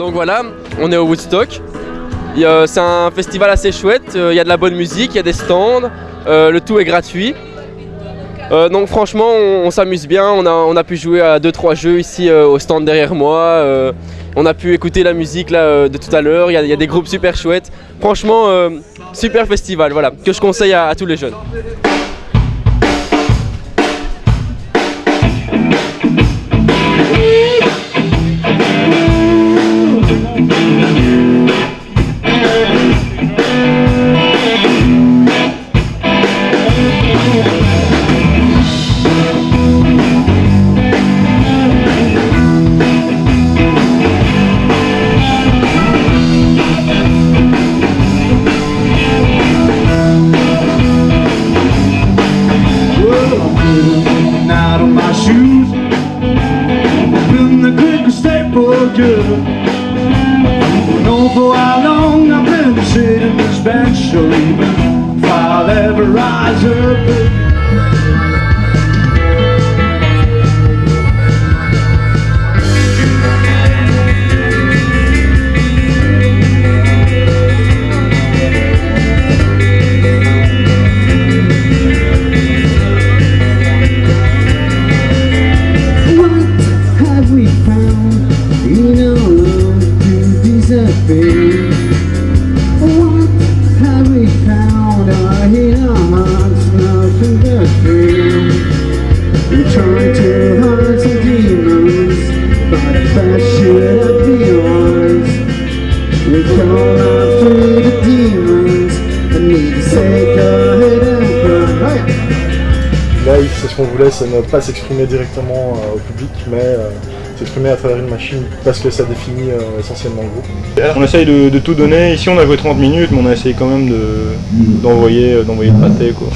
Donc voilà, on est au Woodstock. C'est un festival assez chouette, il y a de la bonne musique, il y a des stands, le tout est gratuit. donc franchement on, s'amuse bien, on a, pu jouer à 2-3 jeux ici au stand derrière moi. on a pu écouter la musique de tout à l'heure, il y, a des groupes super chouettes. Franchement, super festival, voilà, que je conseille à tous les jeunes. good I know? For how long I've been sitting in this bench Or even if I'll ever rise up ce qu'on voulait, c'est ne pas s'exprimer directement euh, au public, mais euh, s'exprimer à travers une machine parce que ça définit euh, essentiellement le groupe. On essaye de, tout donner. Ici, on a joué 30 minutes, mais on a essayé quand même d'envoyer de, d'envoyer le pâté. Quoi.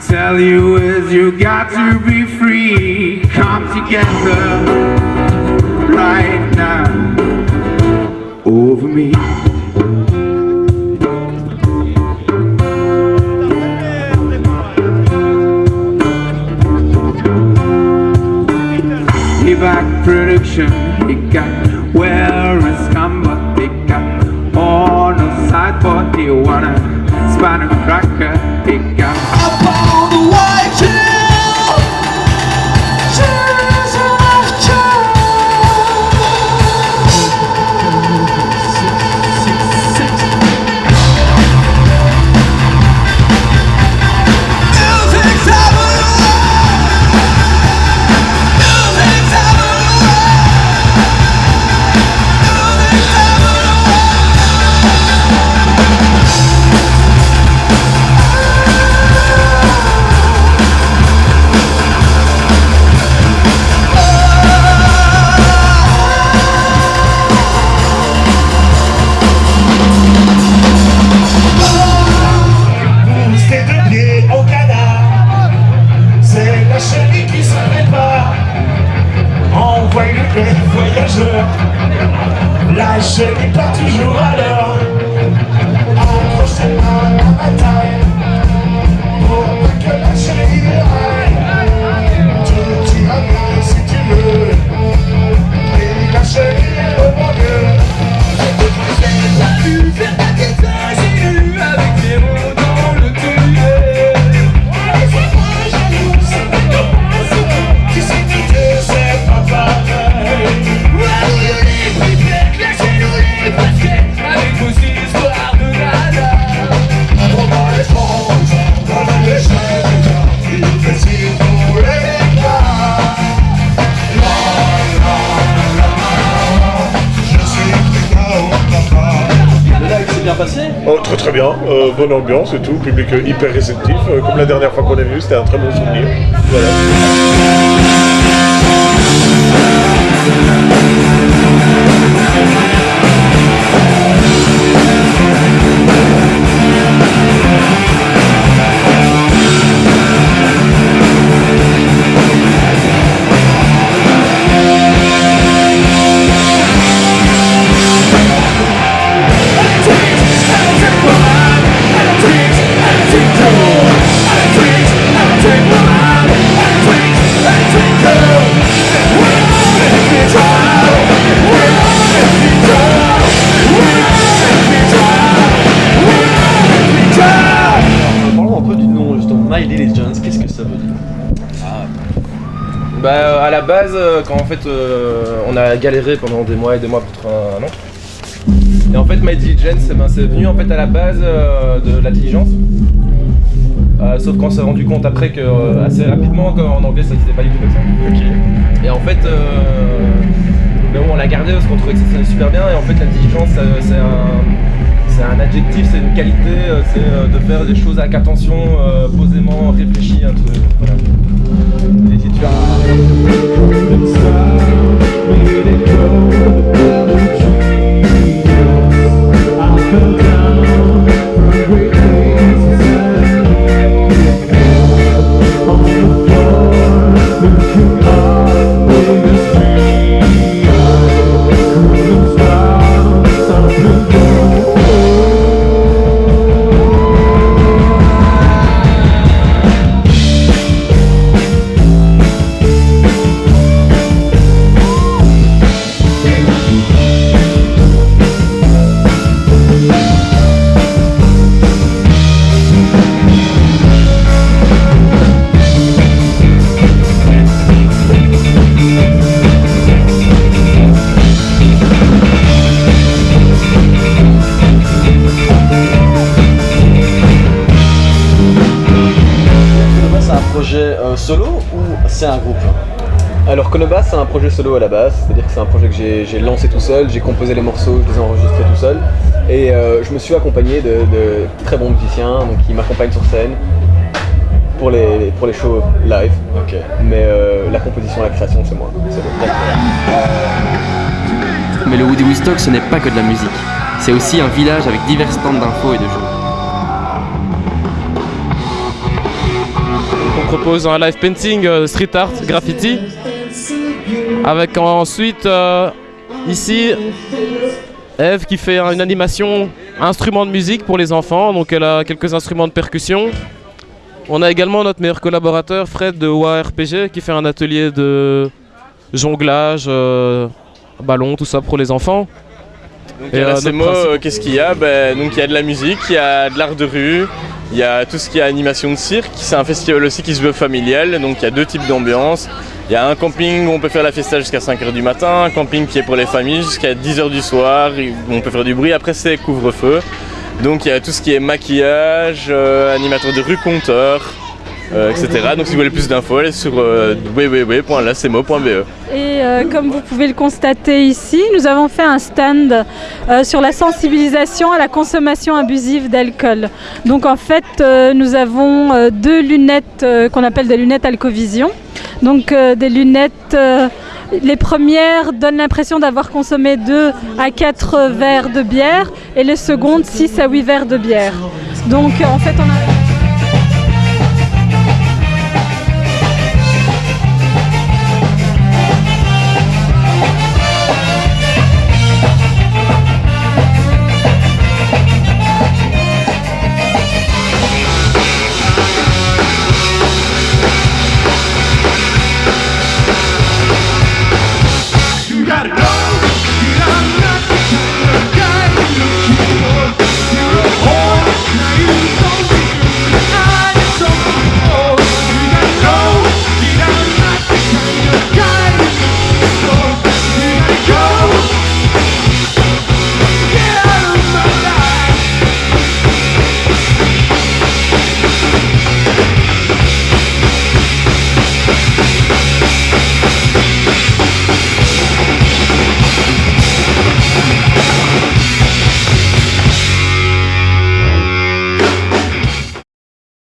Tell you is you got to be free. Come together right now. Over me. Back production, he got where it's come, but he got on the side, but he wanna span a cracker, Cheguei pra tá te jurar Oh, très très bien, euh, bonne ambiance et tout, public hyper réceptif. Euh, comme la dernière fois qu'on est venu, c'était un très bon souvenir. Voilà. Bah euh, à la base, euh, quand en fait euh, on a galéré pendant des mois et des mois pour trouver un nom. Et en fait My Diligence, ben, c'est venu en fait à la base euh, de la diligence. Euh, sauf qu'on s'est rendu compte après que assez rapidement qu'en anglais ça disait pas du tout comme ça. Et en fait, mais bon, on l'a gardé parce qu'on trouvait que ça sonnait super bien. Et en fait, la diligence, c'est un, c'est un adjectif, c'est une qualité, c'est de faire des choses avec attention, posément, réfléchi, un truc. Voilà. Et si solo ou c'est un groupe? Alors Konobas c'est un projet solo à la base, c'est-à-dire que c'est un projet que j'ai- lancé tout seul, j'ai composé les morceaux, je les ai enregistrés tout seul et euh, je me suis accompagné de, de très bons musiciens donc, qui m'accompagnent sur scène pour les, pour les shows live. Mais euh, la composition, la création c'est moi. c'est moi. Mais le Woody Woodstock, ce n'est pas que de la musique. C'est aussi un village avec divers stands d'infos et de jeux. Propose un live painting, euh, street art, graffiti. Avec ensuite, euh, ici, Eve qui fait une animation instrument de musique pour les enfants. Donc elle a quelques instruments de percussion. On a également notre meilleur collaborateur, Fred de OARPG, qui fait un atelier de jonglage, euh, ballon, tout ça pour les enfants. Donc, Et, à la euh, euh, qu'est-ce qu'il y a ben, Donc il y a de la musique, il y a de l'art de rue, il y a tout ce qui est animation de cirque. C'est un festival aussi qui se veut familial, donc il y a deux types d'ambiance. Il y a un camping où on peut faire la fiesta jusqu'à 5h du matin, un camping qui est pour les familles jusqu'à 10h du soir, où on peut faire du bruit. Après c'est couvre-feu. Donc il y a tout ce qui est maquillage, euh, animateur de rue, compteur, euh, etc. Donc si vous voulez plus d'infos, allez sur euh. Et euh, comme vous pouvez le constater ici, nous avons fait un stand euh, sur la sensibilisation à la consommation abusive d'alcool. Donc en fait, nous avons deux lunettes qu'on appelle des lunettes Alcovision. Donc des lunettes, les premières donnent l'impression d'avoir consommé 2 à 4 verres de bière et les secondes 6 à 8 verres de bière. Donc en fait, on a...